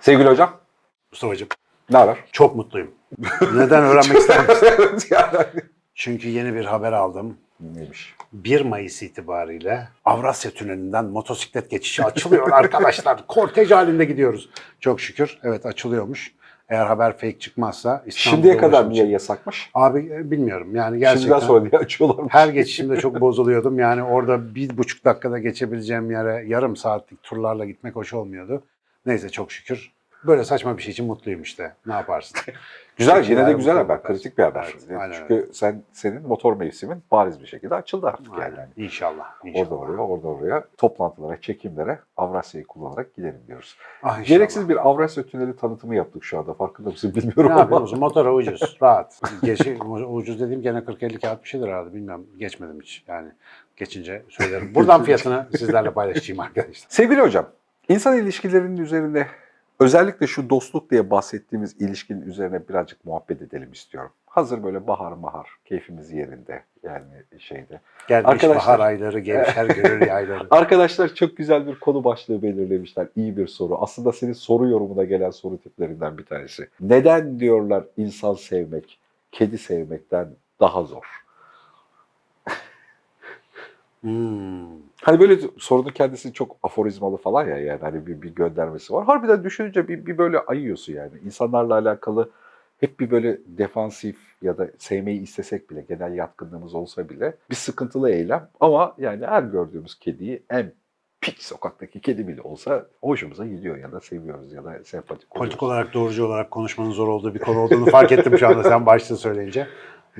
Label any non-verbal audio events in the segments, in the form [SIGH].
Sevgili hocam, Mustafa'cığım ne haber? çok mutluyum. Neden öğrenmek ister misin? [LAUGHS] Evet, yani. Çünkü yeni bir haber aldım. Neymiş? 1 Mayıs itibariyle Avrasya Tüneli'nden motosiklet geçişi açılıyor arkadaşlar. [LAUGHS] Kortej halinde gidiyoruz. Çok şükür. Evet açılıyormuş. Eğer haber fake çıkmazsa İstanbul'da Şimdiye kadar niye yasakmış? Abi e, bilmiyorum yani gerçekten. Şimdiden sonra diye açıyorlarmış. Her geçişimde çok bozuluyordum. Yani orada bir buçuk dakikada geçebileceğim yere yarım saatlik turlarla gitmek hoş olmuyordu. Neyse çok şükür. Böyle saçma bir şey için mutluyum işte. Ne yaparsın? [LAUGHS] Güzel, yine de güzel haber, bakarsın. kritik bir haber. Evet, aynen Çünkü sen senin motor mevsimin bariz bir şekilde açıldı artık yani. Aynen. İnşallah. inşallah. Orada oraya, orada oraya toplantılara, çekimlere Avrasya'yı kullanarak gidelim diyoruz. Ah, inşallah. Gereksiz bir Avrasya Tüneli tanıtımı yaptık şu anda. Farkında mısın bilmiyorum Ne ama. yapıyorsun? Motora ucuz, [LAUGHS] rahat. Geçi, ucuz dediğim gene 40-50 kağıt bir şeydir herhalde. Bilmiyorum. Geçmedim hiç. Yani geçince söylerim. Buradan fiyatını [LAUGHS] sizlerle paylaşacağım arkadaşlar. Sevgili hocam, insan ilişkilerinin üzerinde özellikle şu dostluk diye bahsettiğimiz ilişkinin üzerine birazcık muhabbet edelim istiyorum. Hazır böyle bahar bahar, keyfimiz yerinde yani şeyde. Gelmiş Arkadaşlar- bahar ayları, gevşer [LAUGHS] gönül yayları. Arkadaşlar çok güzel bir konu başlığı belirlemişler. İyi bir soru. Aslında senin soru yorumuna gelen soru tiplerinden bir tanesi. Neden diyorlar insan sevmek, kedi sevmekten daha zor? Hmm. Hani böyle sorunun kendisi çok aforizmalı falan ya yani hani bir, bir göndermesi var. Harbiden düşününce bir, bir böyle ayıyorsun yani. İnsanlarla alakalı hep bir böyle defansif ya da sevmeyi istesek bile, genel yatkınlığımız olsa bile bir sıkıntılı eylem. Ama yani her gördüğümüz kediyi en pis sokaktaki kedi bile olsa hoşumuza gidiyor ya da seviyoruz ya da sempatik oluyoruz. Politik olarak doğrucu olarak konuşmanın zor olduğu bir konu olduğunu fark ettim şu anda sen başta söyleyince.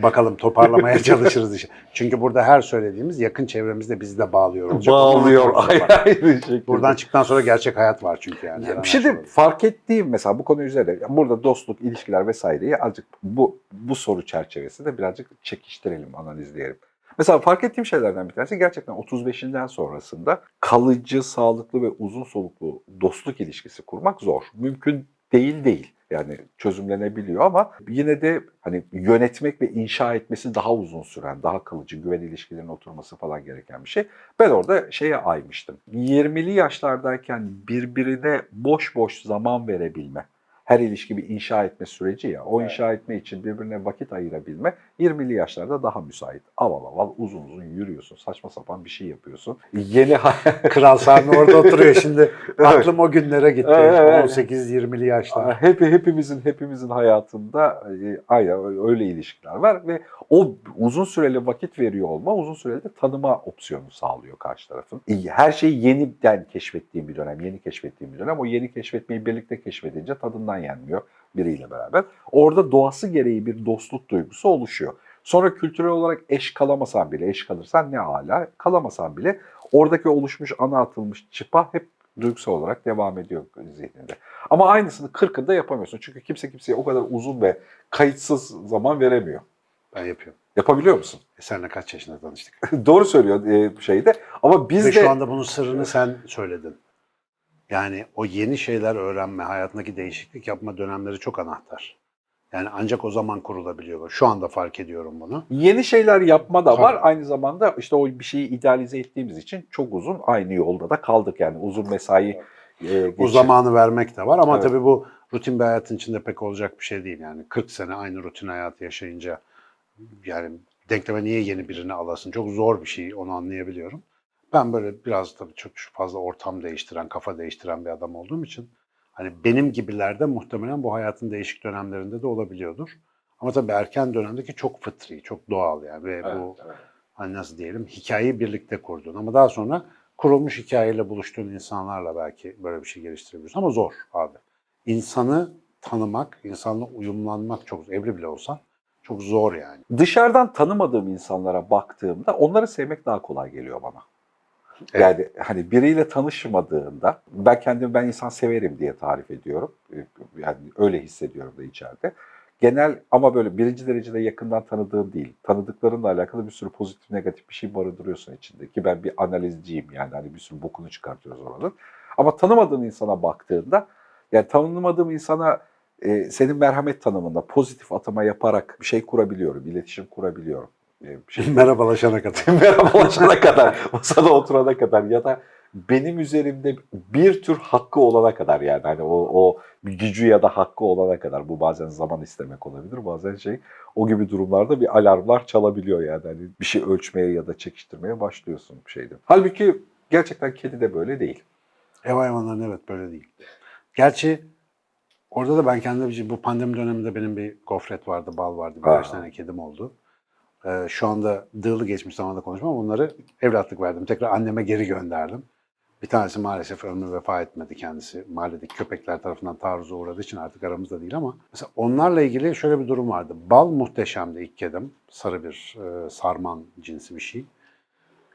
Bakalım toparlamaya [LAUGHS] çalışırız işte. Çünkü burada her söylediğimiz yakın çevremizde bizi de bağlıyor. olacak. Bağlıyor ayrı şekilde. Buradan çıktıktan sonra gerçek hayat var çünkü yani. Ya bir şey de fark ettiğim mesela bu konu üzerine burada dostluk, ilişkiler vesaireyi azıcık bu bu soru çerçevesinde birazcık çekiştirelim, analizleyelim. Mesela fark ettiğim şeylerden bir tanesi gerçekten 35'inden sonrasında kalıcı, sağlıklı ve uzun soluklu dostluk ilişkisi kurmak zor. Mümkün değil değil. Yani çözümlenebiliyor ama yine de hani yönetmek ve inşa etmesi daha uzun süren, daha kalıcı güven ilişkilerinin oturması falan gereken bir şey. Ben orada şeye aymıştım. 20'li yaşlardayken birbirine boş boş zaman verebilme. Her ilişki bir inşa etme süreci ya. O inşa etme için birbirine vakit ayırabilme 20'li yaşlarda daha müsait. Aval aval uzun uzun yürüyorsun. Saçma sapan bir şey yapıyorsun. Yeni [LAUGHS] Kral Sami orada oturuyor şimdi. [LAUGHS] Aklım o günlere gitti. Evet, evet. 18-20'li yaşlar. Hep, hepimizin hepimizin hayatında e, aynen öyle ilişkiler var ve o uzun süreli vakit veriyor olma uzun süreli de tanıma opsiyonu sağlıyor karşı tarafın. Her şeyi yeniden keşfettiğim bir dönem, yeni keşfettiğim bir dönem. O yeni keşfetmeyi birlikte keşfedince tadından yenmiyor biriyle beraber. Orada doğası gereği bir dostluk duygusu oluşuyor. Sonra kültürel olarak eş kalamasan bile, eş kalırsan ne hala, kalamasan bile oradaki oluşmuş ana atılmış çıpa hep duygusal olarak devam ediyor zihninde. Ama aynısını 40'ında yapamıyorsun. Çünkü kimse kimseye o kadar uzun ve kayıtsız zaman veremiyor. Ben yapıyorum. Yapabiliyor musun? E senle kaç yaşında tanıştık? [LAUGHS] Doğru söylüyor e, şeyde. Ama biz Ve de şu anda bunun sırrını sen söyledin. Yani o yeni şeyler öğrenme, hayatındaki değişiklik yapma dönemleri çok anahtar. Yani ancak o zaman kurulabiliyor. Şu anda fark ediyorum bunu. yeni şeyler yapma da var. Tabii. Aynı zamanda işte o bir şeyi idealize ettiğimiz için çok uzun aynı yolda da kaldık. Yani uzun mesai e, geçir- zamanı vermek de var ama Evet. tabii bu rutin bir hayatın içinde pek olacak bir şey değil. Yani 40 sene aynı rutin hayatı yaşayınca yani denkleme niye yeni birini alasın? Çok zor bir şey onu anlayabiliyorum. Ben böyle biraz tabii çok fazla ortam değiştiren, kafa değiştiren bir adam olduğum için hani benim gibilerde muhtemelen bu hayatın değişik dönemlerinde de olabiliyordur. Ama tabii erken dönemdeki çok fıtri, çok doğal yani ve bu Evet, evet. hani nasıl diyelim hikayeyi birlikte kurdun ama daha sonra kurulmuş hikayeyle buluştuğun insanlarla belki böyle bir şey geliştirebiliyorsun ama zor abi. İnsanı tanımak, insanla uyumlanmak çok evli bile olsan çok zor yani. Dışarıdan tanımadığım insanlara baktığımda onları sevmek daha kolay geliyor bana. Evet. Yani hani biriyle tanışmadığında ben kendimi ben insan severim diye tarif ediyorum. Yani öyle hissediyorum da içeride. Genel ama böyle birinci derecede yakından tanıdığın değil. Tanıdıklarınla alakalı bir sürü pozitif negatif bir şey barındırıyorsun içinde. Ki ben bir analizciyim yani hani bir sürü bokunu çıkartıyoruz oranın. Ama tanımadığın insana baktığında yani tanımadığım insana e, senin merhamet tanımında pozitif atama yaparak bir şey kurabiliyorum, iletişim kurabiliyorum. E, şey [LAUGHS] Merhabalaşana kadar. [LAUGHS] merhabalaşana kadar, masada oturana kadar ya da benim üzerimde bir tür hakkı olana kadar yani hani o, o gücü ya da hakkı olana kadar bu bazen zaman istemek olabilir bazen şey o gibi durumlarda bir alarmlar çalabiliyor yani hani bir şey ölçmeye ya da çekiştirmeye başlıyorsun şeyde. Halbuki gerçekten kedi de böyle değil. Ev hayvanlarının evet böyle değil. Gerçi orada da ben kendi bir bu pandemi döneminde benim bir gofret vardı, bal vardı, birkaç tane kedim oldu. Ee, şu anda dığlı geçmiş zamanda konuşmam. Onları evlatlık verdim. Tekrar anneme geri gönderdim. Bir tanesi maalesef ömrü vefa etmedi kendisi. Mahalledeki köpekler tarafından taarruza uğradığı için artık aramızda değil ama mesela onlarla ilgili şöyle bir durum vardı. Bal muhteşemdi ilk kedim. Sarı bir e, sarman cinsi bir şey.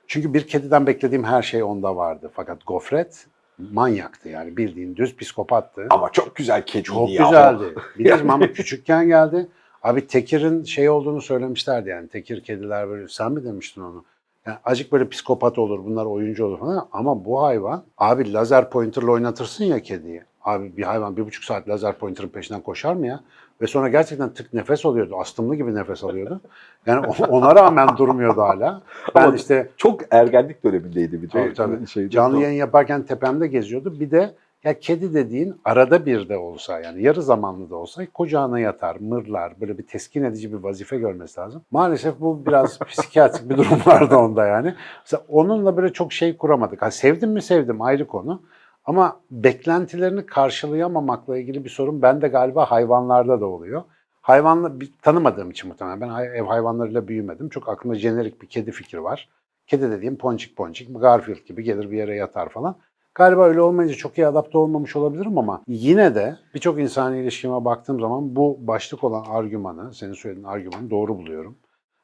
Çünkü bir kediden beklediğim her şey onda vardı. Fakat gofret manyaktı yani bildiğin düz psikopattı. Ama çok güzel kedi Çok ya. güzeldi. [LAUGHS] Bilirdim ama küçükken geldi. Abi Tekir'in şey olduğunu söylemişlerdi yani. Tekir kediler böyle sen mi demiştin onu? Yani acık böyle psikopat olur, bunlar oyuncu olur falan ama bu hayvan abi lazer pointerla oynatırsın ya kediyi. Abi bir hayvan bir buçuk saat lazer pointerın peşinden koşar mı ya? Ve sonra gerçekten tık nefes alıyordu. Astımlı gibi nefes alıyordu. Yani ona rağmen durmuyordu hala. Ben Ama işte Çok ergenlik dönemindeydi bir de. Tabii, tabii. Şeyde- Canlı yayın yaparken tepemde geziyordu. Bir de ya kedi dediğin arada bir de olsa yani yarı zamanlı da olsa kucağına yatar, mırlar, böyle bir teskin edici bir vazife görmesi lazım. Maalesef bu biraz [LAUGHS] psikiyatrik bir durum vardı onda yani. Mesela onunla böyle çok şey kuramadık. Ha, sevdim mi sevdim ayrı konu. Ama beklentilerini karşılayamamakla ilgili bir sorun bende galiba hayvanlarda da oluyor. Hayvanla tanımadığım için muhtemelen ben ev hayvanlarıyla büyümedim. Çok aklımda jenerik bir kedi fikri var. Kedi dediğim ponçik ponçik, Garfield gibi gelir bir yere yatar falan. Galiba öyle olmayınca çok iyi adapte olmamış olabilirim ama yine de birçok insani ilişkime baktığım zaman bu başlık olan argümanı, senin söylediğin argümanı doğru buluyorum.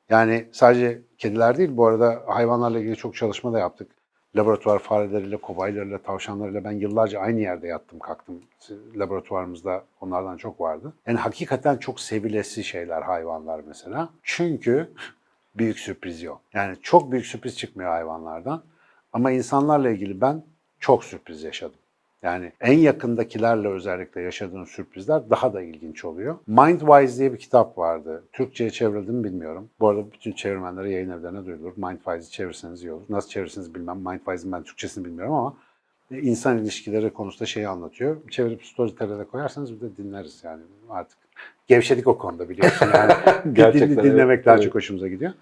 Yani sadece kediler değil, bu arada hayvanlarla ilgili çok çalışma da yaptık. Laboratuvar fareleriyle, kobaylarıyla, tavşanlarıyla ben yıllarca aynı yerde yattım kalktım. Laboratuvarımızda onlardan çok vardı. Yani hakikaten çok sevilesi şeyler hayvanlar mesela. Çünkü [LAUGHS] büyük sürpriz yok. Yani çok büyük sürpriz çıkmıyor hayvanlardan. Ama insanlarla ilgili ben çok sürpriz yaşadım. Yani en yakındakilerle özellikle yaşadığın sürprizler daha da ilginç oluyor. Mindwise diye bir kitap vardı. Türkçe'ye çevrildi mi bilmiyorum. Bu arada bütün çevirmenlere yayın evlerine duyurulur. Mindwise'i çevirseniz iyi olur. Nasıl çevirirseniz bilmem. Mindwise'ın ben Türkçesini bilmiyorum ama insan ilişkileri konusunda şeyi anlatıyor. Çevirip Storytel'e koyarsanız bir de dinleriz yani artık. Gevşedik o konuda biliyorsun yani. [LAUGHS] Gerçekten, Din- dinlemek evet, daha evet. çok hoşumuza gidiyor.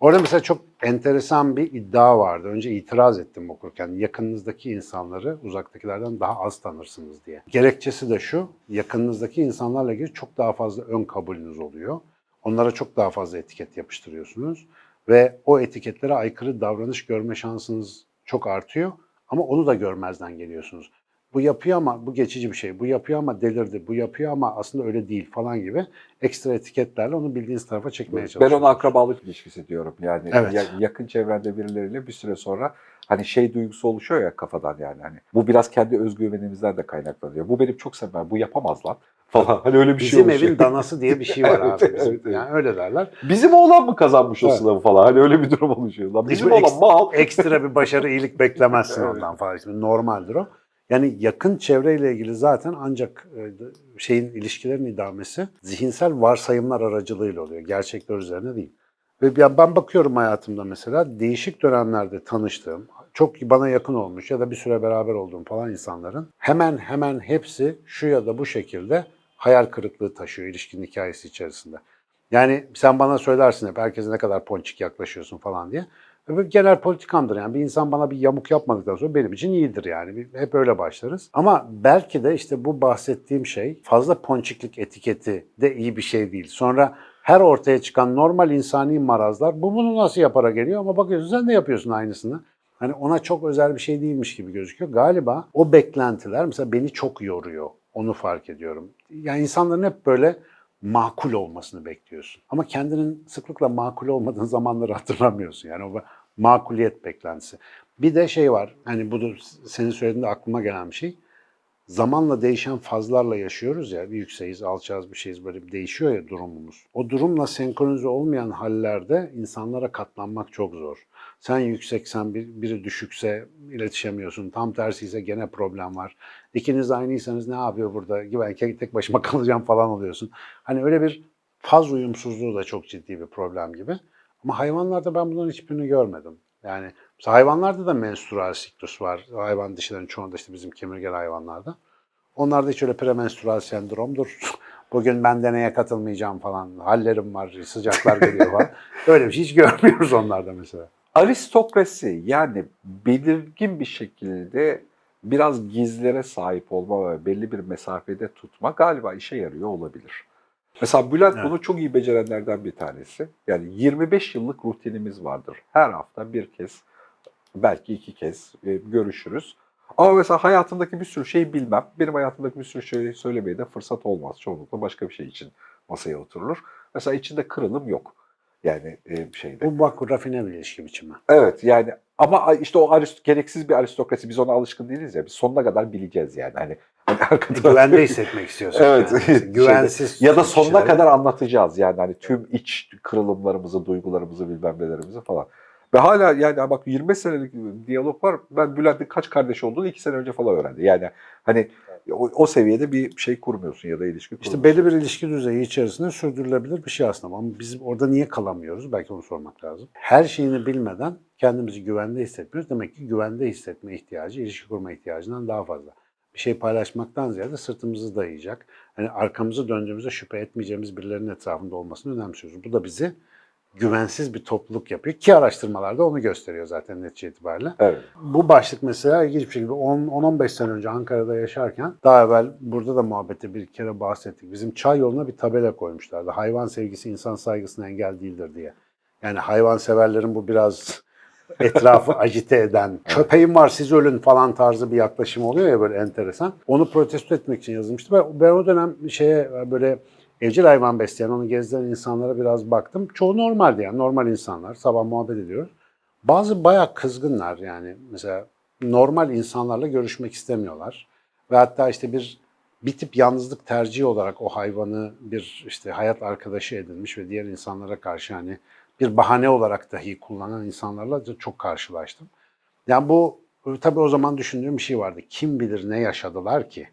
Orada mesela çok enteresan bir iddia vardı. Önce itiraz ettim okurken. Yakınınızdaki insanları uzaktakilerden daha az tanırsınız diye. Gerekçesi de şu, yakınınızdaki insanlarla ilgili çok daha fazla ön kabulünüz oluyor. Onlara çok daha fazla etiket yapıştırıyorsunuz. Ve o etiketlere aykırı davranış görme şansınız çok artıyor. Ama onu da görmezden geliyorsunuz. Bu yapıyor ama bu geçici bir şey. Bu yapıyor ama delirdi. Bu yapıyor ama aslında öyle değil falan gibi ekstra etiketlerle onu bildiğiniz tarafa çekmeye Ben çalışıyorsunuz. ona akrabalık ilişkisi diyorum. Yani Evet. ya- yakın çevrende birileriyle bir süre sonra hani şey duygusu oluşuyor ya kafadan yani hani. Bu biraz kendi özgüvenimizden de kaynaklanıyor. Bu benim çok sevmem. Bu yapamaz lan falan. Hani öyle bir şey Bizim oluşuyor. evin danası diye bir şey var [LAUGHS] Evet, abi. Bizim, evet, evet. Yani öyle derler. Bizim oğlan mı kazanmış o Evet. sınavı falan. Hani öyle bir durum oluşuyor. Lan bizim Hiçbir oğlan eks- mal. Ekstra bir başarı, iyilik beklemezsin [LAUGHS] Evet. ondan falan. Şimdi normaldir o. Yani yakın çevreyle ilgili zaten ancak e, şeyin ilişkilerin idamesi zihinsel varsayımlar aracılığıyla oluyor. Gerçekler üzerine değil. Ve ben bakıyorum hayatımda mesela değişik dönemlerde tanıştığım, çok bana yakın olmuş ya da bir süre beraber olduğum falan insanların hemen hemen hepsi şu ya da bu şekilde hayal kırıklığı taşıyor ilişkinin hikayesi içerisinde. Yani sen bana söylersin hep herkese ne kadar ponçik yaklaşıyorsun falan diye. Ve genel politikamdır yani bir insan bana bir yamuk yapmadıktan sonra benim için iyidir yani. Hep öyle başlarız. Ama belki de işte bu bahsettiğim şey fazla ponçiklik etiketi de iyi bir şey değil. Sonra her ortaya çıkan normal insani marazlar bu bunu nasıl yapara geliyor ama bakıyorsun sen de yapıyorsun aynısını. Hani ona çok özel bir şey değilmiş gibi gözüküyor. Galiba o beklentiler mesela beni çok yoruyor. Onu fark ediyorum. Yani insanların hep böyle makul olmasını bekliyorsun. Ama kendinin sıklıkla makul olmadığın [LAUGHS] zamanları hatırlamıyorsun. Yani o makuliyet beklentisi. Bir de şey var. Hani bu da senin söylediğinde aklıma gelen bir şey. Zamanla değişen fazlarla yaşıyoruz ya. Bir yükseğiz, alçağız bir şeyiz böyle bir değişiyor ya durumumuz. O durumla senkronize olmayan hallerde insanlara katlanmak çok zor. Sen yükseksen bir, biri düşükse iletişemiyorsun. Tam tersi ise gene problem var. İkiniz aynıysanız ne yapıyor burada? Ben tek başıma [LAUGHS] kalacağım falan oluyorsun. Hani öyle bir faz uyumsuzluğu da çok ciddi bir problem gibi. Ama hayvanlarda ben bunların hiçbirini görmedim. Yani hayvanlarda da menstrual siklus var. Hayvan dişilerin çoğunda işte bizim kemirgen hayvanlarda. Onlarda hiç öyle premenstrual sendromdur. [LAUGHS] Bugün ben deneye katılmayacağım falan. Hallerim var, sıcaklar geliyor falan. [LAUGHS] Öyle bir şey hiç görmüyoruz onlarda mesela. Aristokrasi yani belirgin bir şekilde biraz gizlere sahip olma ve belli bir mesafede tutma galiba işe yarıyor olabilir. Mesela Bülent Evet. bunu çok iyi becerenlerden bir tanesi. Yani 25 yıllık rutinimiz vardır. Her hafta bir kez, belki iki kez e, görüşürüz. Ama mesela hayatındaki bir sürü şeyi bilmem. Benim hayatımdaki bir sürü şeyi söylemeye de fırsat olmaz. Çoğunlukla başka bir şey için masaya oturulur. Mesela içinde kırılım yok. Yani e, şeyde. Bu bak rafine bir ilişki biçimi. Evet yani ama işte o arist gereksiz bir aristokrasi biz ona alışkın değiliz ya biz sonuna kadar bileceğiz yani hani, hani arkada Güvende hissetmek istiyorsun. [LAUGHS] Evet. Yani. Mesela Güvensiz. ya da sonuna kişilere- kadar anlatacağız yani hani tüm iç kırılımlarımızı, duygularımızı, bilmem nelerimizi falan. Ve hala yani bak 25 senelik diyalog var. Ben Bülent'in kaç kardeş olduğunu 2 sene önce falan öğrendim. Yani hani o, o seviyede bir şey kurmuyorsun ya da ilişki kurmuyorsun. İşte belli bir ilişki düzeyi içerisinde sürdürülebilir bir şey aslında. Ama biz orada niye kalamıyoruz? Belki onu sormak lazım. Her şeyini bilmeden kendimizi güvende hissetmiyoruz. Demek ki güvende hissetme ihtiyacı, ilişki kurma ihtiyacından daha fazla. Bir şey paylaşmaktan ziyade sırtımızı dayayacak. Hani arkamızı döndüğümüzde şüphe etmeyeceğimiz birilerinin etrafında olmasını önemsiyoruz. Bu da bizi güvensiz bir topluluk yapıyor. Ki araştırmalarda onu gösteriyor zaten netice itibariyle. Evet. Bu başlık mesela ilginç bir şekilde 10 10-15 sene önce Ankara'da yaşarken daha evvel burada da muhabbette bir kere bahsettik. Bizim çay yoluna bir tabela koymuşlardı. Hayvan sevgisi insan saygısına engel değildir diye. Yani hayvan severlerin bu biraz [LAUGHS] etrafı agite eden, köpeğim var siz ölün falan tarzı bir yaklaşım oluyor ya böyle enteresan. Onu protesto etmek için yazılmıştı. Ben, ben o dönem şeye böyle evcil hayvan besleyen, onu gezdiren insanlara biraz baktım. Çoğu normaldi yani normal insanlar. Sabah muhabbet ediyoruz. Bazı bayağı kızgınlar yani mesela normal insanlarla görüşmek istemiyorlar. Ve hatta işte bir bir tip yalnızlık tercihi olarak o hayvanı bir işte hayat arkadaşı edinmiş ve diğer insanlara karşı hani bir bahane olarak dahi kullanan insanlarla da çok karşılaştım. Yani bu tabii o zaman düşündüğüm bir şey vardı. Kim bilir ne yaşadılar ki?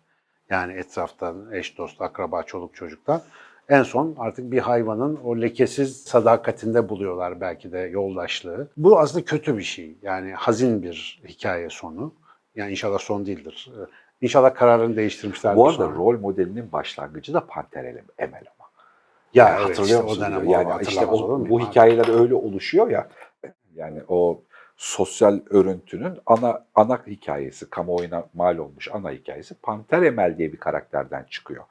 Yani etraftan eş dost, akraba, çoluk çocuktan. En son artık bir hayvanın o lekesiz sadakatinde buluyorlar belki de yoldaşlığı. Bu aslında kötü bir şey. Yani hazin bir hikaye sonu. Yani inşallah son değildir. Ee, İnşallah kararını değiştirmişlerdir. Bu arada sonra. rol modelinin başlangıcı da Panter Emel ama. ya Yani evet, hatırlıyor işte musun? o dönem yani işte o- bu hikayeler öyle oluşuyor ya. Yani o sosyal örüntünün ana ana hikayesi, kamuoyuna mal olmuş ana hikayesi Panter Emel diye bir karakterden çıkıyor.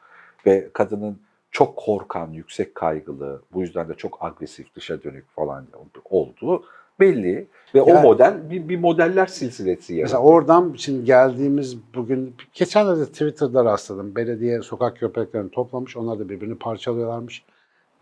Ve kadının çok korkan, yüksek kaygılı, bu yüzden de çok agresif, dışa dönük falan olduğu belli. Ve o Yani- model bir, bir modeller silsilesi Mesela yaratıyor. oradan şimdi geldiğimiz bugün geçenlerde Twitter'da rastladım. Belediye sokak köpeklerini toplamış. Onlar da birbirini parçalıyorlarmış.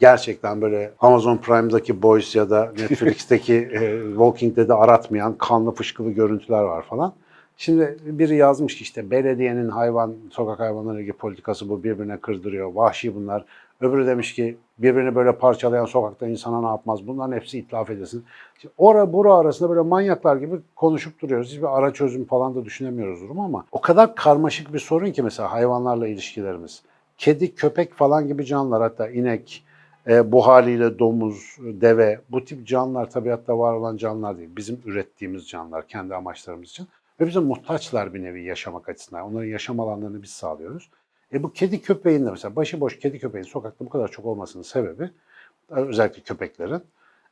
Gerçekten böyle Amazon Prime'daki Boys ya da Netflix'teki [LAUGHS] e, Walking Dead'i aratmayan kanlı fışkılı görüntüler var falan. Şimdi biri yazmış ki işte belediyenin hayvan, sokak hayvanları ilgili politikası bu birbirine kırdırıyor. Vahşi bunlar. Öbürü demiş ki birbirini böyle parçalayan sokakta insana ne yapmaz? Bunların hepsi itlaf edilsin. Şimdi ora bura arasında böyle manyaklar gibi konuşup duruyoruz. Hiçbir ara çözüm falan da düşünemiyoruz durum ama o kadar karmaşık bir sorun ki mesela hayvanlarla ilişkilerimiz. Kedi, köpek falan gibi canlılar hatta inek, e, bu haliyle domuz, deve bu tip canlılar tabiatta var olan canlılar değil. Bizim ürettiğimiz canlılar kendi amaçlarımız için. Ve bize muhtaçlar bir nevi yaşamak açısından. Onların yaşam alanlarını biz sağlıyoruz. E bu kedi köpeğin de mesela başıboş kedi köpeğin sokakta bu kadar çok olmasının sebebi özellikle köpeklerin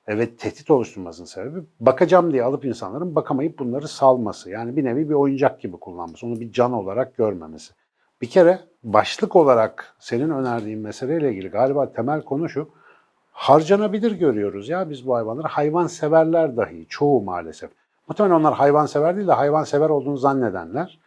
e, ve tehdit oluşturmasının sebebi bakacağım diye alıp insanların bakamayıp bunları salması. Yani bir nevi bir oyuncak gibi kullanması. Onu bir can olarak görmemesi. Bir kere başlık olarak senin önerdiğin meseleyle ilgili galiba temel konu şu. Harcanabilir görüyoruz ya biz bu hayvanları. Hayvan severler dahi çoğu maalesef. Muhtemelen onlar hayvan sever değil de hayvan sever olduğunu zannedenler.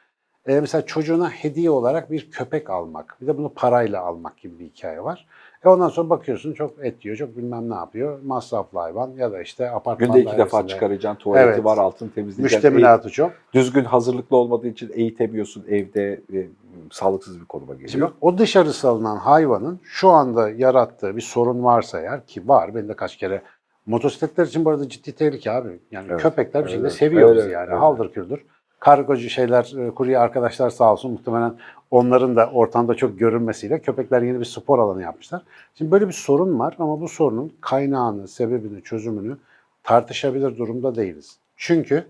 E, mesela çocuğuna hediye olarak bir köpek almak, bir de bunu parayla almak gibi bir hikaye var. E ondan sonra bakıyorsun çok et yiyor, çok bilmem ne yapıyor. Masraflı hayvan ya da işte apartman Günde iki defa çıkaracaksın, tuvaleti Evet. var, altını temizleyeceksin. Müştemilatı çok. düzgün hazırlıklı olmadığı için eğitemiyorsun evde e, sağlıksız bir konuma geliyor. Şimdi o dışarı salınan hayvanın şu anda yarattığı bir sorun varsa eğer ki var. Ben de kaç kere motosikletler için bu arada ciddi tehlike abi. Yani Evet, köpekler bir şekilde evet, seviyoruz öyle, yani. öyle. Haldır küldür. Kargocu şeyler, e, kurye arkadaşlar sağ olsun muhtemelen onların da ortamda çok görünmesiyle köpekler yeni bir spor alanı yapmışlar. Şimdi böyle bir sorun var ama bu sorunun kaynağını, sebebini, çözümünü tartışabilir durumda değiliz. Çünkü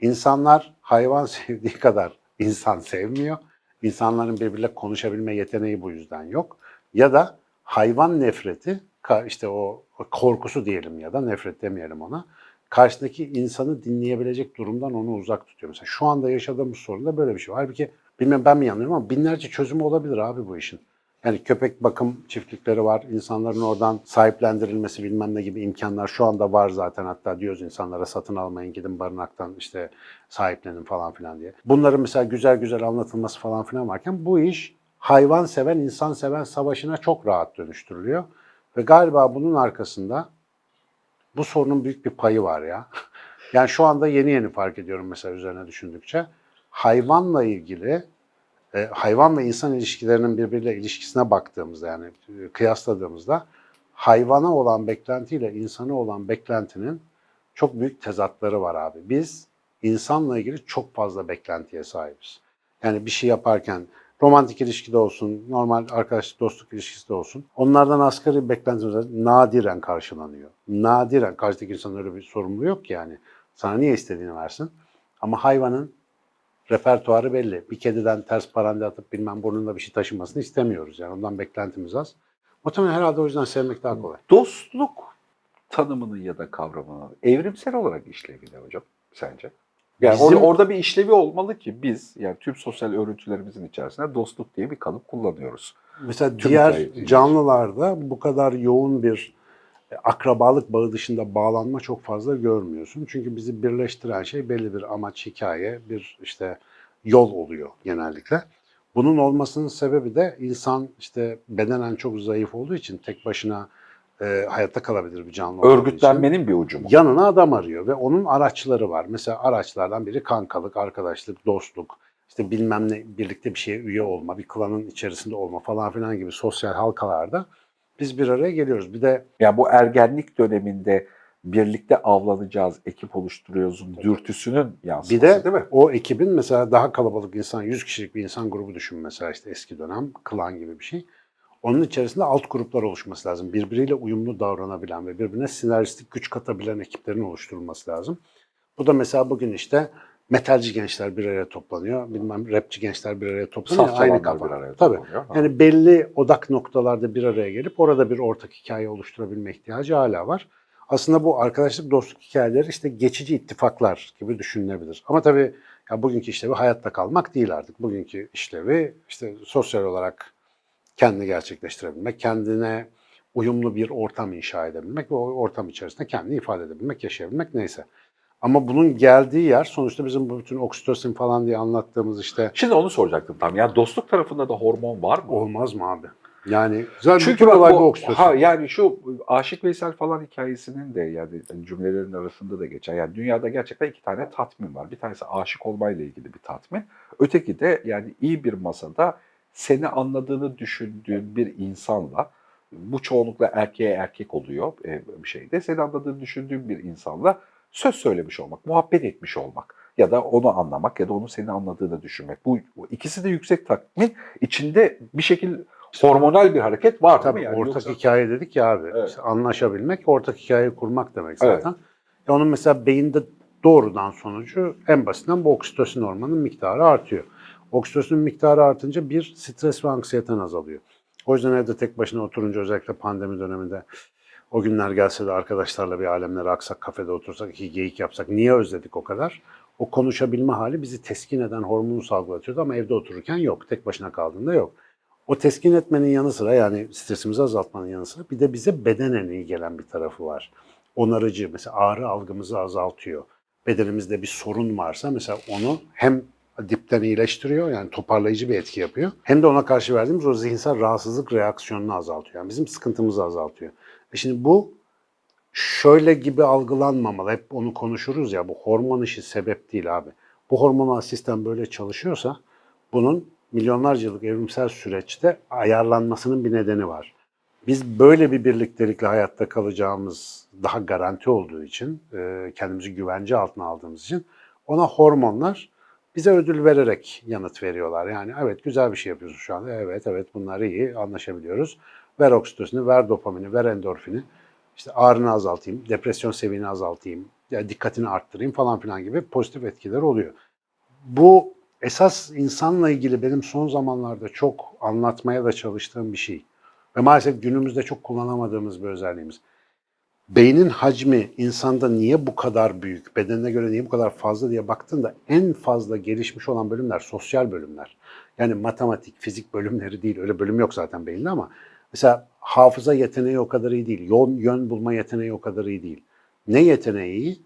insanlar hayvan [LAUGHS] sevdiği kadar insan sevmiyor. İnsanların birbiriyle konuşabilme yeteneği bu yüzden yok. Ya da hayvan nefreti, işte o korkusu diyelim ya da nefret demeyelim ona. Karşıdaki insanı dinleyebilecek durumdan onu uzak tutuyor. Mesela şu anda yaşadığımız sorunda böyle bir şey. Halbuki bilmem ben mi yanılıyorum ama binlerce çözümü olabilir abi bu işin. Yani köpek bakım çiftlikleri var. İnsanların oradan sahiplendirilmesi bilmem ne gibi imkanlar şu anda var zaten. Hatta diyoruz insanlara satın almayın gidin barınaktan işte sahiplenin falan filan diye. Bunların mesela güzel güzel anlatılması falan filan varken bu iş hayvan seven, insan seven savaşına çok rahat dönüştürülüyor. Ve galiba bunun arkasında bu sorunun büyük bir payı var ya. [LAUGHS] Yani şu anda yeni yeni fark ediyorum mesela üzerine düşündükçe. Hayvanla ilgili e, hayvan ve insan ilişkilerinin birbiriyle ilişkisine baktığımızda yani e, kıyasladığımızda hayvana olan beklentiyle insana olan beklentinin çok büyük tezatları var abi. Biz insanla ilgili çok fazla beklentiye sahibiz. Yani bir şey yaparken romantik ilişkide olsun, normal arkadaşlık, dostluk ilişkisi de olsun. Onlardan asgari var. nadiren karşılanıyor. Nadiren. Karşıdaki insanın öyle bir sorumluluğu yok ki yani. Sana niye istediğini versin. Ama hayvanın repertuarı belli. Bir kediden ters parande atıp bilmem burnunda bir şey taşımasını istemiyoruz. Yani ondan beklentimiz az. Muhtemelen herhalde o yüzden sevmek daha kolay. Dostluk tanımını ya da kavramını evrimsel olarak işlevi ne hocam sence? Yani Bizim- or- orada bir işlevi olmalı ki biz yani tüm sosyal örüntülerimizin içerisinde dostluk diye bir kalıp kullanıyoruz. Mesela Tüm diğer canlılarda bu kadar yoğun bir e, akrabalık bağı dışında bağlanma çok fazla görmüyorsun. Çünkü bizi birleştiren şey belli bir amaç, hikaye, bir işte yol oluyor genellikle. Bunun olmasının sebebi de insan işte bedenen çok zayıf olduğu için tek başına e, hayatta kalabilir bir canlı Örgütlenmenin bir ucu mu? yanına adam arıyor ve onun araçları var. Mesela araçlardan biri kankalık, arkadaşlık, dostluk, işte bilmem ne birlikte bir şeye üye olma, bir klanın içerisinde olma falan filan gibi sosyal halkalarda biz bir araya geliyoruz. Bir de Yani bu ergenlik döneminde birlikte avlanacağız, ekip oluşturuyoruz dürtüsünün yansıması bir de değil mi? o ekibin mesela daha kalabalık insan, 100 kişilik bir insan grubu düşün mesela işte eski dönem, klan gibi bir şey. Onun içerisinde alt gruplar oluşması lazım. Birbiriyle uyumlu davranabilen ve birbirine sinerjistik güç katabilen ekiplerin oluşturulması lazım. Bu da mesela bugün işte metalci gençler bir araya toplanıyor. Bilmem rapçi gençler bir araya toplanıyor. Saf Aynı kafa. bir araya Tabii. Ha. Yani belli odak noktalarda bir araya gelip orada bir ortak hikaye oluşturabilme ihtiyacı hala var. Aslında bu arkadaşlık, dostluk hikayeleri işte geçici ittifaklar gibi düşünülebilir. Ama tabii ya bugünkü işlevi hayatta kalmak değil artık. Bugünkü işlevi işte sosyal olarak kendini gerçekleştirebilmek, kendine uyumlu bir ortam inşa edebilmek ve o ortam içerisinde kendini ifade edebilmek, yaşayabilmek neyse. Ama bunun geldiği yer sonuçta bizim bu bütün oksitosin falan diye anlattığımız işte Şimdi onu soracaktım tam. Yani dostluk tarafında da hormon var mı? olmaz mı abi? Yani zaten Çünkü bütün olay bu, bu oksitosin. ha, yani şu Aşık Veysel falan hikayesinin de yani cümlelerin arasında da geçer. Yani dünyada gerçekten iki tane tatmin var. Bir tanesi aşık olmayla ilgili bir tatmin. Öteki de yani iyi bir masada seni anladığını düşündüğün bir insanla bu çoğunlukla erkeğe erkek oluyor e, bir şeyde. Seni anladığını düşündüğün bir insanla söz söylemiş olmak, muhabbet etmiş olmak ya da onu anlamak ya da onun seni anladığını düşünmek. Bu, ikisi de yüksek tatmin. içinde bir şekil hormonal bir hareket var Tabii? Yani ortak yoksa- hikaye dedik ya abi. Evet. İşte anlaşabilmek, ortak hikayeyi kurmak demek Evet. zaten. Ya onun mesela beyinde doğrudan sonucu en basitinden bu oksitosin hormonunun miktarı artıyor. Oksitosin miktarı artınca bir stres ve anksiyeten azalıyor. O yüzden evde tek başına oturunca özellikle pandemi döneminde o günler gelse de arkadaşlarla bir alemlere aksak, kafede otursak, iki geyik yapsak niye özledik o kadar? O konuşabilme hali bizi teskin eden hormonu salgılatıyordu ama evde otururken yok. Tek başına kaldığında yok. O teskin etmenin yanı sıra yani stresimizi azaltmanın yanı sıra bir de bize bedenen iyi gelen bir tarafı var. Onarıcı mesela ağrı algımızı azaltıyor. Bedenimizde bir sorun varsa mesela onu hem dipten iyileştiriyor yani toparlayıcı bir etki yapıyor. Hem de ona karşı verdiğimiz o zihinsel rahatsızlık reaksiyonunu azaltıyor. Yani bizim sıkıntımızı azaltıyor. E şimdi bu şöyle gibi algılanmamalı. Hep onu konuşuruz ya bu hormon işi sebep değil abi. Bu hormonal sistem böyle çalışıyorsa bunun milyonlarca yıllık evrimsel süreçte ayarlanmasının bir nedeni var. Biz böyle bir birliktelikle hayatta kalacağımız daha garanti olduğu için, e, kendimizi güvence altına aldığımız için ona hormonlar bize ödül vererek yanıt veriyorlar. Yani evet güzel bir şey yapıyorsun şu anda. Evet evet bunlar iyi anlaşabiliyoruz. Ver oksitosini, ver dopamini, ver endorfini. İşte ağrını azaltayım, depresyon seviyeni azaltayım, ya dikkatini arttırayım falan filan gibi pozitif etkiler oluyor. Bu esas insanla ilgili benim son zamanlarda çok anlatmaya da çalıştığım bir şey. Ve maalesef günümüzde çok kullanamadığımız bir özelliğimiz. Beynin hacmi insanda niye bu kadar büyük, bedenine göre niye bu kadar fazla diye baktığında en fazla gelişmiş olan bölümler sosyal bölümler. Yani matematik, fizik bölümleri değil. Öyle bölüm yok zaten beyinde ama mesela hafıza yeteneği o kadar iyi değil. Yön, yön bulma yeteneği o kadar iyi değil. Ne yeteneği?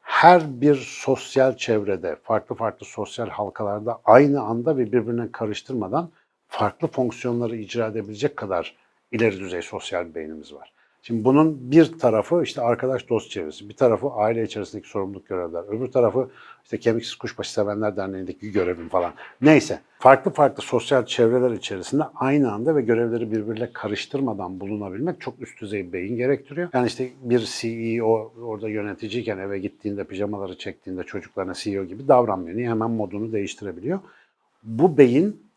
Her bir sosyal çevrede, farklı farklı sosyal halkalarda aynı anda ve birbirine karıştırmadan farklı fonksiyonları icra edebilecek kadar ileri düzey sosyal bir beynimiz var. Şimdi bunun bir tarafı işte arkadaş dost çevresi, bir tarafı aile içerisindeki sorumluluk görevler, öbür tarafı işte kemiksiz kuşbaşı sevenler derneğindeki görevim falan. Neyse farklı farklı sosyal çevreler içerisinde aynı anda ve görevleri birbiriyle karıştırmadan bulunabilmek çok üst düzey bir beyin gerektiriyor. Yani işte bir CEO orada yöneticiyken eve gittiğinde pijamaları çektiğinde çocuklarına CEO gibi davranmıyor. Niye? Hemen modunu değiştirebiliyor. Bu beyin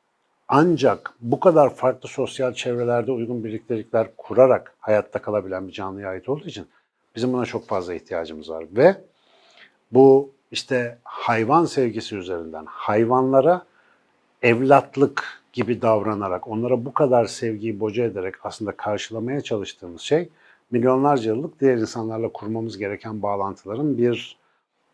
ancak bu kadar farklı sosyal çevrelerde uygun birliktelikler kurarak hayatta kalabilen bir canlıya ait olduğu için bizim buna çok fazla ihtiyacımız var. Ve bu işte hayvan sevgisi üzerinden hayvanlara evlatlık gibi davranarak, onlara bu kadar sevgiyi boca ederek aslında karşılamaya çalıştığımız şey milyonlarca yıllık diğer insanlarla kurmamız gereken bağlantıların bir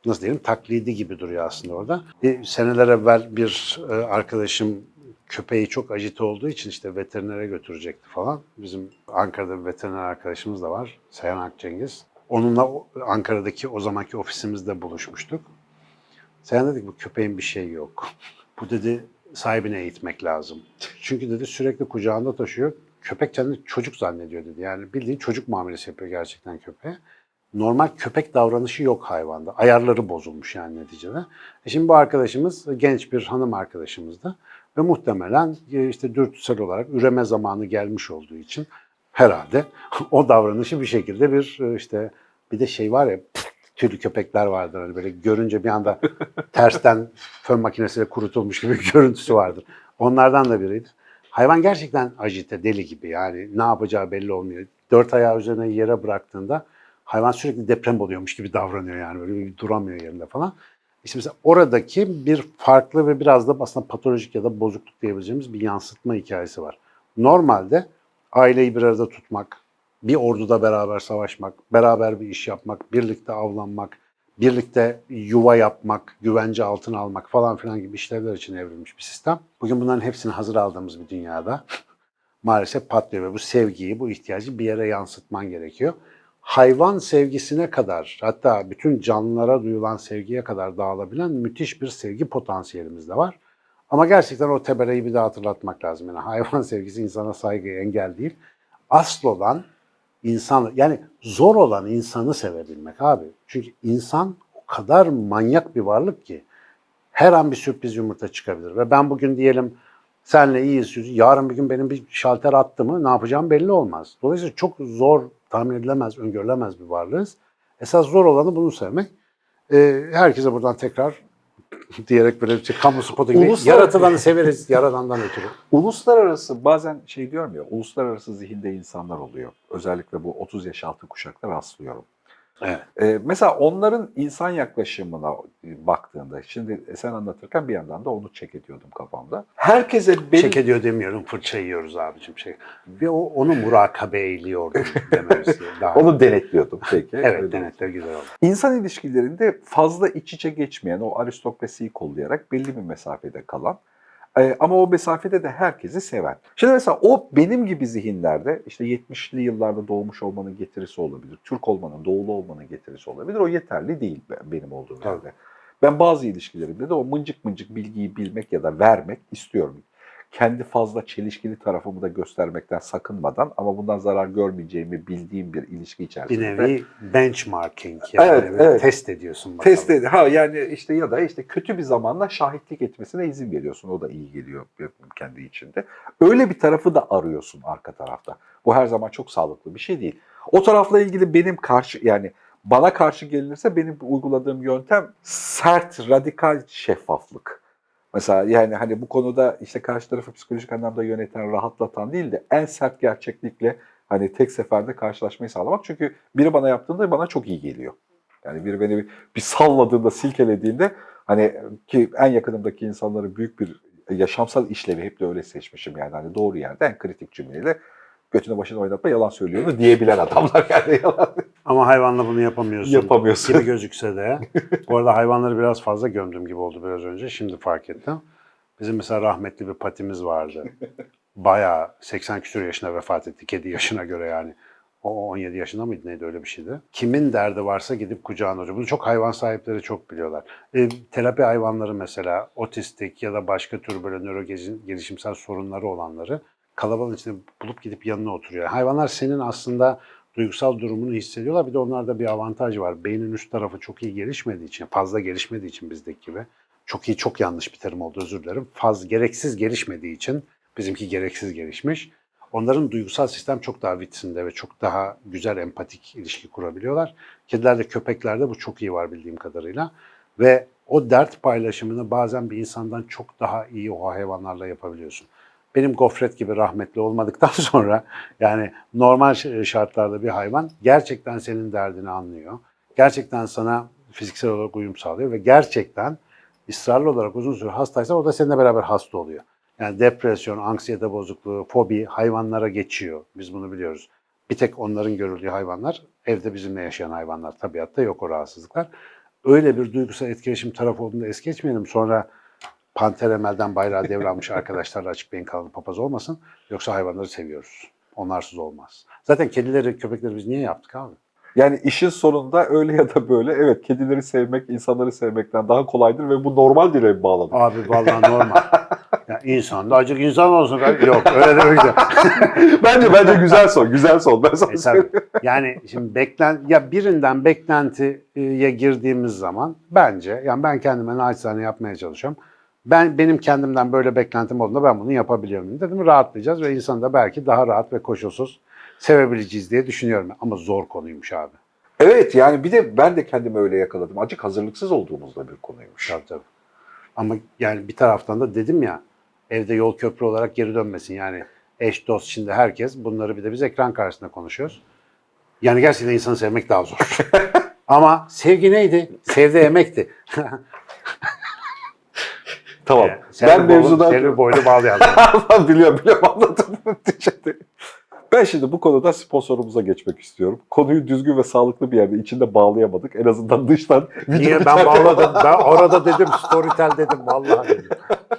nasıl diyelim taklidi gibi duruyor aslında orada. Bir seneler evvel bir e, arkadaşım köpeği çok ajite olduğu için işte veterinere götürecekti falan. Bizim Ankara'da bir veteriner arkadaşımız da var. Seyhan Akcengiz. Onunla Ankara'daki o zamanki ofisimizde buluşmuştuk. Seyhan dedi ki bu köpeğin bir şeyi yok. Bu dedi sahibine eğitmek lazım. Çünkü dedi sürekli kucağında taşıyor. Köpek kendini çocuk zannediyor dedi. Yani bildiğin çocuk muamelesi yapıyor gerçekten köpeğe. Normal köpek davranışı yok hayvanda. Ayarları bozulmuş yani neticede. E şimdi bu arkadaşımız genç bir hanım arkadaşımızdı. Ve muhtemelen e, işte dürtüsel olarak üreme zamanı gelmiş olduğu için herhalde [LAUGHS] o davranışı bir şekilde bir e, işte bir de şey var ya tüylü köpekler vardır hani böyle görünce bir anda [LAUGHS] tersten fön makinesiyle kurutulmuş gibi bir görüntüsü vardır. Onlardan da biriydi. Hayvan gerçekten ajite, deli gibi yani ne yapacağı belli olmuyor. Dört ayağı üzerine yere bıraktığında hayvan sürekli deprem oluyormuş gibi davranıyor yani böyle bir duramıyor yerinde falan. İşte mesela oradaki bir farklı ve biraz da aslında patolojik ya da bozukluk diyebileceğimiz bir yansıtma hikayesi var. Normalde aileyi bir arada tutmak, bir orduda beraber savaşmak, beraber bir iş yapmak, birlikte avlanmak, birlikte yuva yapmak, güvence altına almak falan filan gibi işlevler için evrilmiş bir sistem. Bugün bunların hepsini hazır aldığımız bir dünyada maalesef patlıyor ve bu sevgiyi, bu ihtiyacı bir yere yansıtman gerekiyor. Hayvan sevgisine kadar, hatta bütün canlılara duyulan sevgiye kadar dağılabilen müthiş bir sevgi potansiyelimiz de var. Ama gerçekten o tebereyi bir daha hatırlatmak lazım. Yani hayvan [LAUGHS] sevgisi insana saygıya engel değil. Asıl olan insan, yani zor olan insanı sevebilmek abi. Çünkü insan o kadar manyak bir varlık ki her an bir sürpriz yumurta çıkabilir. Ve ben bugün diyelim senle iyiyiz, yarın bir gün benim bir şalter attı mı ne yapacağım belli olmaz. Dolayısıyla çok zor, tahmin edilemez, öngörülemez bir varlığız. Esas zor olanı bunu sevmek. Ee, herkese buradan tekrar [LAUGHS] diyerek böyle bir şey, kamu spotu gibi Uluslar- yaratılanı severiz, yaradandan ötürü. [LAUGHS] Uluslararası bazen şey ya, uluslararası zihinde insanlar oluyor. Özellikle bu 30 yaş altı kuşakta rastlıyorum. Evet. Ee, mesela onların insan yaklaşımına baktığında, şimdi sen anlatırken bir yandan da onu çek ediyordum kafamda. Herkese benim... Çek ediyor demiyorum, fırça yiyoruz abicim şey. Ve o, onu murakabe eyliyordum dememiz [LAUGHS] daha. Onu denetliyordum peki. evet, denetler güzel oldu. İnsan ilişkilerinde fazla iç içe geçmeyen, o aristokrasiyi kollayarak belli bir mesafede kalan e, ama o mesafede de herkesi seven. Şimdi mesela o benim gibi zihinlerde işte 70'li yıllarda doğmuş olmanın getirisi olabilir. Türk olmanın, doğulu olmanın getirisi olabilir. O yeterli değil be- benim olduğum yerde. Ben bazı ilişkilerimde de o mıncık mıncık bilgiyi bilmek ya da vermek istiyorum. Kendi fazla çelişkili tarafımı da göstermekten sakınmadan ama bundan zarar görmeyeceğimi bildiğim bir ilişki Bir içerisinde. nevi benchmarking yani Evet, evet. test ediyorsun bakalım. Test ed- ha yani işte ya da işte kötü bir zamanla şahitlik etmesine izin veriyorsun. O da iyi geliyor kendi içinde. Öyle bir tarafı da arıyorsun arka tarafta. Bu her zaman çok sağlıklı bir şey değil. O tarafla ilgili benim karşı yani bana karşı gelinirse benim uyguladığım yöntem sert, radikal şeffaflık. Mesela yani hani bu konuda işte karşı tarafı psikolojik anlamda yöneten, rahatlatan değil de en sert gerçeklikle hani tek seferde karşılaşmayı sağlamak. Çünkü biri bana yaptığında bana çok iyi geliyor. Yani biri beni bir, salladığında, silkelediğinde hani ki en yakınımdaki insanların büyük bir yaşamsal işlevi hep de öyle seçmişim yani hani doğru yerde en kritik cümleyle götüne başına oynatma yalan söylüyor diyebilen adamlar [LAUGHS] yani yalan Ama hayvanla bunu yapamıyorsun. yapamıyorsun. gibi gözükse de. Bu arada hayvanları biraz fazla gömdüm gibi oldu biraz önce. Şimdi fark ettim. Bizim mesela rahmetli bir patimiz vardı. Bayağı 80 küsur yaşına vefat etti. Kedi yaşına göre yani. O 17 yaşında mıydı neydi öyle bir şeydi. Kimin derdi varsa gidip kucağına alıyor. Bunu çok hayvan sahipleri çok biliyorlar. E, terapi hayvanları mesela otistik ya da başka tür böyle nöro gelişimsel sorunları olanları kalabalığın içinde bulup gidip yanına oturuyor. Hayvanlar senin aslında duygusal durumunu hissediyorlar. Bir de onlarda bir avantaj var. Beynin üst tarafı çok iyi gelişmediği için, fazla gelişmediği için bizdeki gibi. Çok iyi, çok yanlış bir terim oldu özür dilerim. Faz, gereksiz gelişmediği için bizimki gereksiz gelişmiş. Onların duygusal sistem çok daha vitsinde ve çok daha güzel empatik ilişki kurabiliyorlar. Kedilerde, köpeklerde bu çok iyi var bildiğim kadarıyla. Ve o dert paylaşımını bazen bir insandan çok daha iyi o hayvanlarla yapabiliyorsun. Benim gofret gibi rahmetli olmadıktan [LAUGHS] sonra yani normal ş- şartlarda bir hayvan gerçekten senin derdini anlıyor. Gerçekten sana fiziksel olarak uyum sağlıyor ve gerçekten ısrarlı olarak uzun süre hastaysa o da seninle beraber hasta oluyor. Yani depresyon, anksiyete bozukluğu, fobi hayvanlara geçiyor. Biz bunu biliyoruz. Bir tek onların görüldüğü hayvanlar, evde bizimle yaşayan hayvanlar. Tabiatta yok o rahatsızlıklar. Öyle bir duygusal etkileşim taraf olduğunda es geçmeyelim. Sonra Panter Emel'den bayrağı devralmış arkadaşlarla açık beyin kanalı papaz olmasın. Yoksa hayvanları seviyoruz. Onlarsız olmaz. Zaten kedileri, köpekleri biz niye yaptık abi? Yani işin sonunda öyle ya da böyle evet kedileri sevmek insanları sevmekten daha kolaydır ve bu normal diye bağladık. Abi vallahi normal. ya insan da acık insan olsun. Yok öyle demek de. [LAUGHS] bence bence güzel son, güzel son. Ben sana E, tabii. Yani şimdi beklen ya birinden beklentiye girdiğimiz zaman bence yani ben kendime naçizane yapmaya çalışıyorum. Ben benim kendimden böyle beklentim olduğunda ben bunu yapabiliyorum dedim. Rahatlayacağız ve insanı da belki daha rahat ve koşulsuz sevebileceğiz diye düşünüyorum. Ama zor konuymuş abi. Evet yani bir de ben de kendimi öyle yakaladım. Acık hazırlıksız olduğumuzda bir konuymuş. Tabii tabii. Ama yani bir taraftan da dedim ya evde yol köprü olarak geri dönmesin. Yani eş dost şimdi herkes bunları bir de biz ekran karşısında konuşuyoruz. Yani gerçekten insanı sevmek daha zor. [LAUGHS] Ama sevgi neydi? Sevde emekti. [LAUGHS] Tamam. Sen ben mevzudan... Selvi boylu bağlayalım. [LAUGHS] biliyorum biliyorum anladım. [LAUGHS] Ben şimdi bu konuda sponsorumuza geçmek istiyorum. Konuyu düzgün ve sağlıklı bir yerde içinde bağlayamadık. En azından dıştan Niye ben bağladım? Ben orada dedim Storytel dedim vallahi dedim.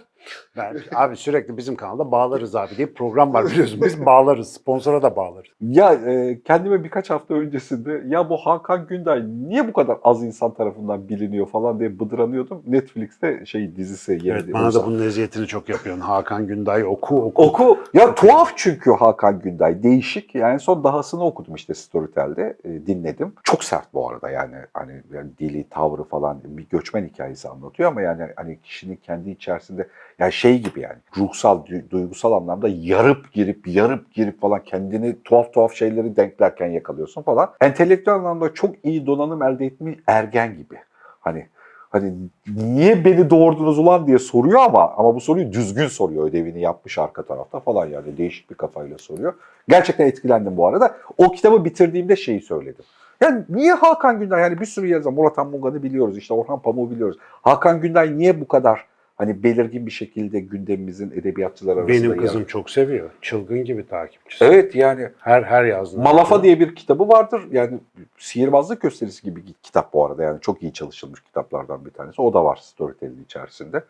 [LAUGHS] Ben, abi sürekli bizim kanalda bağlarız abi diye program var biliyorsun. Biz bağlarız. Sponsora da bağlarız. Ya e, kendime birkaç hafta öncesinde ya bu Hakan Günday niye bu kadar az insan tarafından biliniyor falan diye bıdranıyordum. Netflix'te şey dizisi yeni. Evet, bana da bunun eziyetini çok yapıyorsun. Hakan Günday oku oku. Oku. Ya tuhaf çünkü Hakan Günday. Değişik. Yani son dahasını okudum işte Storytel'de. e, dinledim. Çok sert bu arada yani. Hani yani dili, tavrı falan bir göçmen hikayesi anlatıyor ama yani hani kişinin kendi içerisinde yani şey gibi yani ruhsal, du- duygusal anlamda yarıp girip, yarıp girip falan kendini tuhaf tuhaf şeyleri denklerken yakalıyorsun falan. Entelektüel anlamda çok iyi donanım elde etmiş ergen gibi. Hani hani niye beni doğurdunuz ulan diye soruyor ama ama bu soruyu düzgün soruyor ödevini yapmış arka tarafta falan yani değişik bir kafayla soruyor. Gerçekten etkilendim bu arada. O kitabı bitirdiğimde şeyi söyledim. Yani niye Hakan Günday yani bir sürü yazar Murat Anmungan'ı biliyoruz işte Orhan Pamuk'u biliyoruz. Hakan Günday niye bu kadar hani belirgin bir şekilde gündemimizin edebiyatçılar arasında Benim yer- kızım çok seviyor. Çılgın gibi takipçisi. Evet yani Her her yazdığında. Malafa diye bir kitabı vardır. Yani sihirbazlık gösterisi gibi bir kitap bu arada. Yani çok iyi çalışılmış kitaplardan bir tanesi. O da var Storytel'in içerisinde.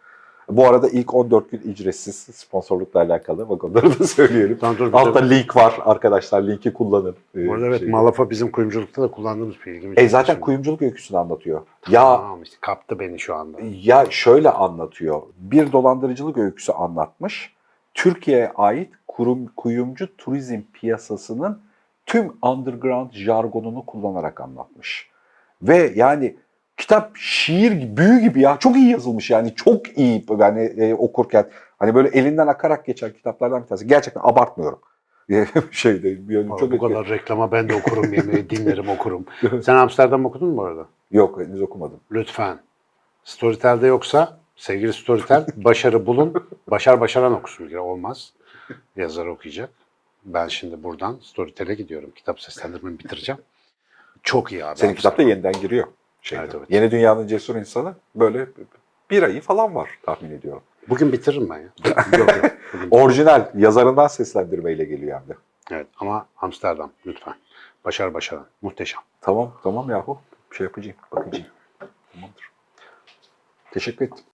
Bu arada ilk 14 gün ücretsiz sponsorlukla alakalı. Bak onları da söyleyelim. Tamam, dur, bir de- Altta link var arkadaşlar. Linki kullanın. Ee, Bu arada evet. Malafa bizim kuyumculukta da kullandığımız bir ilgimi E zaten şimdi. kuyumculuk öyküsünü anlatıyor. Ya Tamam işte kaptı beni şu anda. ya şöyle anlatıyor. Bir dolandırıcılık öyküsü anlatmış. Türkiye'ye ait kurum, kuyumcu turizm piyasasının tüm underground jargonunu kullanarak anlatmış. Ve yani kitap şiir gibi, büyü gibi ya çok iyi yazılmış yani çok iyi yani e, okurken hani böyle elinden akarak geçen kitaplardan bir tanesi. Gerçekten abartmıyorum. [LAUGHS] şeyde bir yönüm Çok çok bu kadar reklama ben de okurum yemeği, dinlerim [LAUGHS] okurum. Sen Amsterdam okudun mu arada? Yok henüz okumadım. Lütfen. Storytel'de yoksa sevgili Storytel başarı bulun. Başar başaran okusun olmaz. Yazar okuyacak. Ben şimdi buradan Storytel'e gidiyorum. Kitap seslendirmemi bitireceğim. Çok iyi abi. Senin kitapta yeniden giriyor. Şeyde. Evet, evet. Yeni Dünyanın Cesur İnsanı böyle bir ayı falan var tahmin ediyorum. Bugün bitiririm ben ya. [LAUGHS] Yok, yok. Orijinal yazarından seslendirmeyle geliyor hem de. Evet ama Amsterdam lütfen. Başar başaran. Muhteşem. Tamam tamam yahu. Bir şey yapacağım. Bakacağım. Tamamdır. Teşekkür ettim.